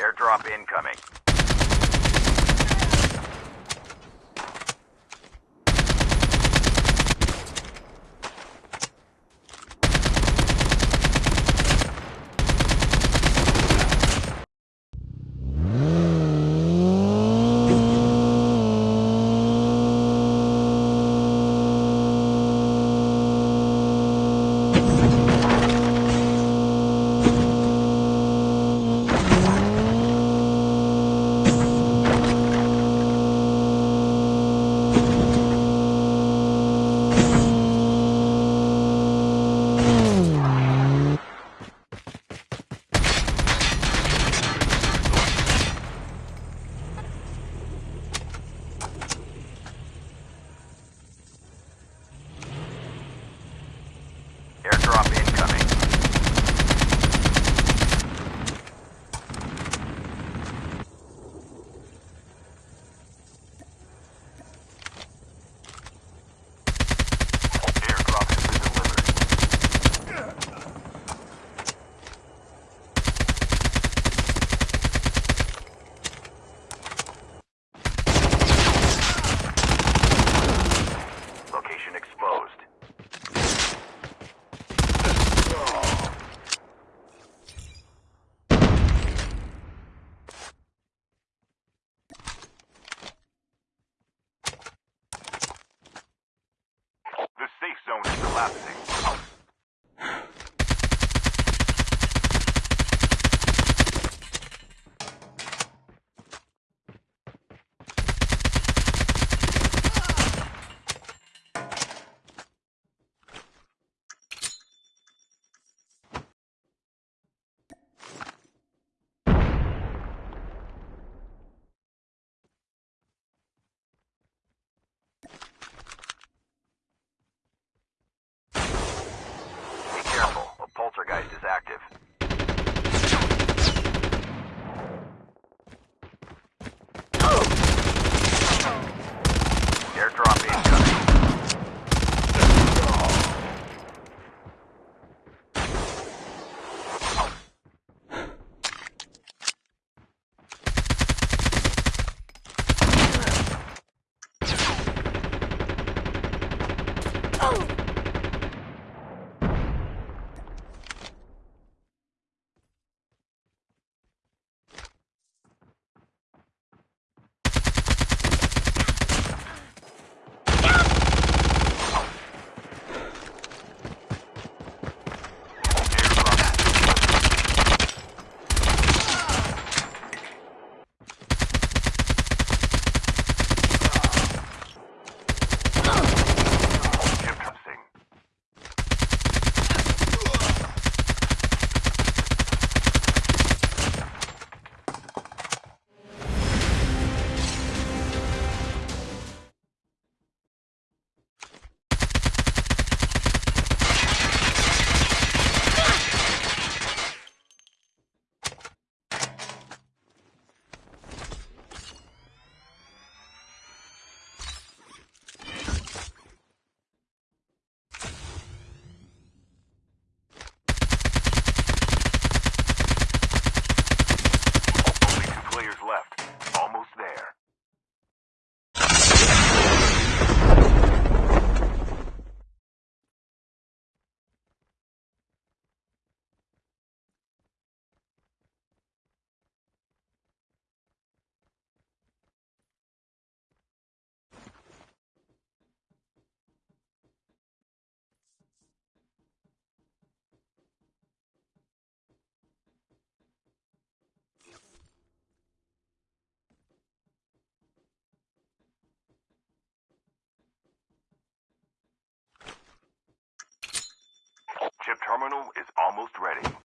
Airdrop incoming. Terminal is almost ready.